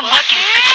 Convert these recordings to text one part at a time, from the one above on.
some lucky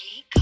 की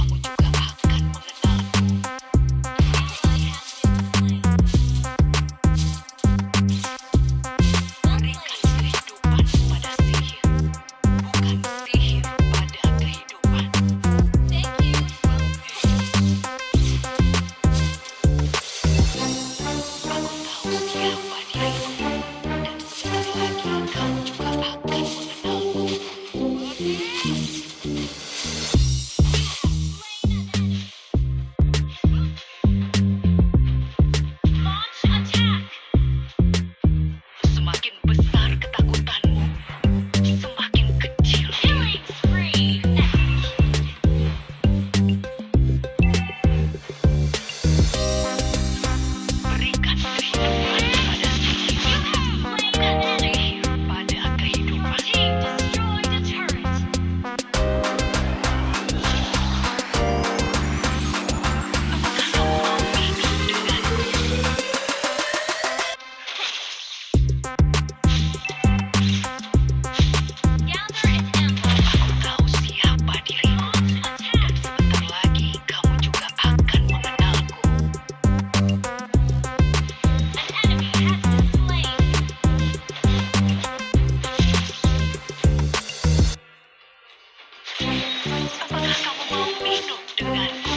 Apakah kamu mau minum denganku?